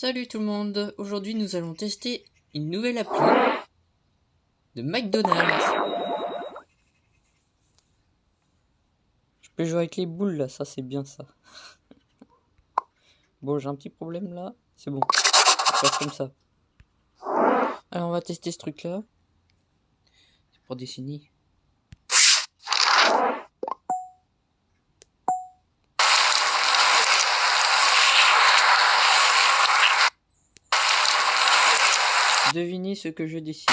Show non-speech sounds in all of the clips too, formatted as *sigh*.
Salut tout le monde, aujourd'hui nous allons tester une nouvelle appli de McDonald's. Je peux jouer avec les boules là, ça c'est bien ça. Bon j'ai un petit problème là, c'est bon, ça passe comme ça. Alors on va tester ce truc là. C'est pour dessiner. Devinez ce que je dessine.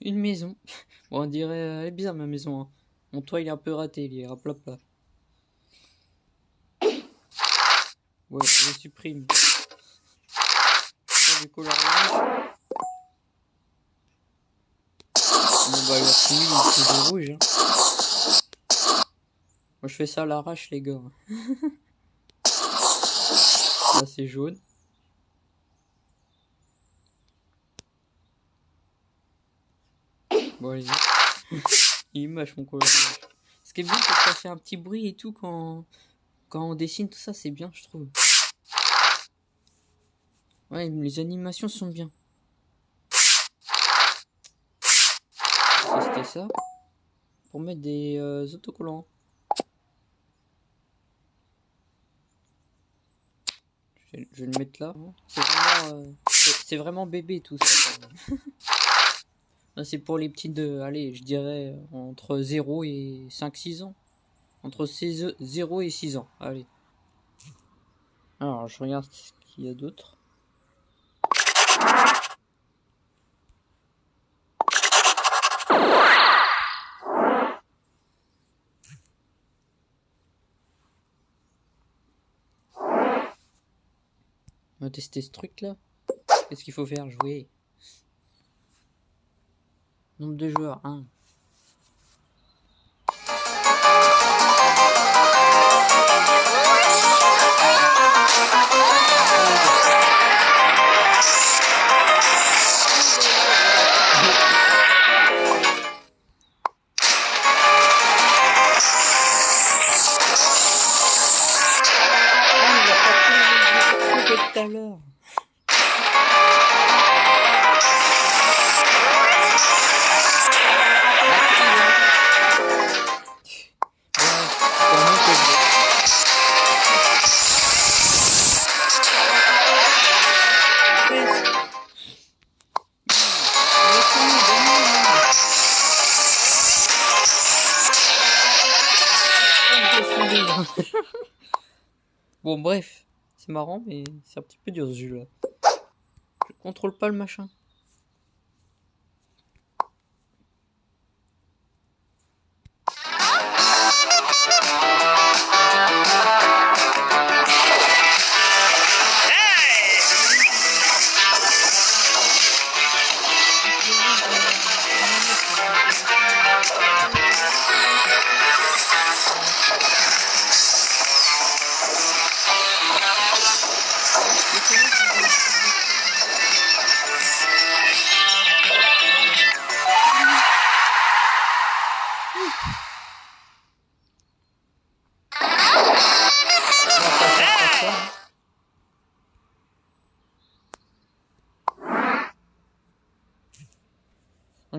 Une maison. *laughs* Bon, on dirait, euh, elle est bizarre ma maison. Hein. Mon toit il est un peu raté, il est à plat plat. Ouais, je supprime. Du coloriage. Bon bah la tenue il est rouge. Moi je fais ça à l'arrache les gars. *laughs* Là c'est jaune. Bon allez-y. Il mâche mon coloriage. Ce qui est bien c'est que ça fait un petit bruit et tout quand, quand on dessine tout ça c'est bien je trouve. Ouais les animations sont bien. C'était ça. Pour mettre des euh, autocollants. Je vais, le mettre là. C'est vraiment, euh, vraiment, bébé tout ça. *laughs* C'est pour les petits de, allez, je dirais entre 0 et 5-6 ans. Entre 0 et 6 ans. Allez. Alors, je regarde ce qu'il y a d'autre. On va tester ce truc là. Qu'est-ce qu'il faut faire? Jouer. Nombre de joueurs 1. tout *laughs* bon bref c'est marrant, mais c'est un petit peu dur ce jeu-là. Je contrôle pas le machin.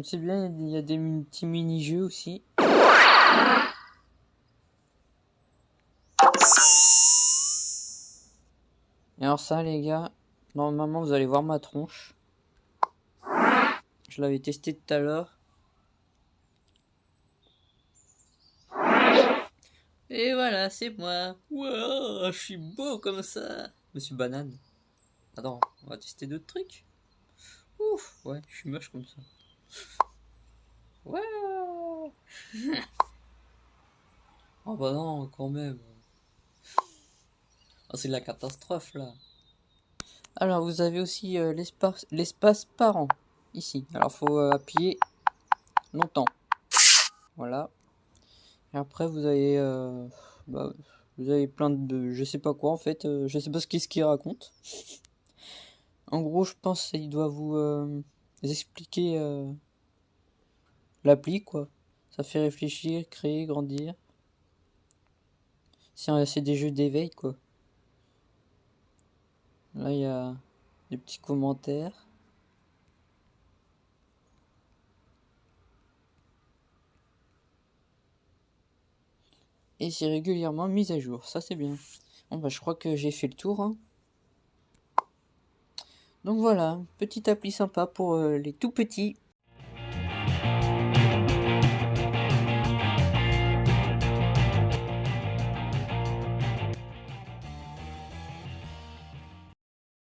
C'est bien, il y a des petits mini-jeux aussi. Et alors ça les gars, normalement vous allez voir ma tronche. Je l'avais testé tout à l'heure. Et voilà, c'est moi. Je suis beau comme ça. Monsieur Banane. Attends, on va tester d'autres trucs. Ouf, ouais, je suis moche comme ça. Ouais. oh *laughs* bah non, quand même. Oh, c'est la catastrophe là. Alors vous avez aussi euh, l'espace parent ici. Alors faut euh, appuyer longtemps. Voilà. Et après vous avez euh, bah, vous avez plein de je sais pas quoi en fait. je sais pas ce qu'est-ce qu'il raconte. en gros je pense qu'il doit vous expliquer l'appli quoi. Ça fait réfléchir, créer, grandir. C'est des jeux d'éveil, quoi. Là, il y a des petits commentaires. Et c'est régulièrement mis à jour. Ça, c'est bien. Bon, bah, je crois que j'ai fait le tour. Hein. Donc voilà, petite appli sympa pour euh, les tout petits.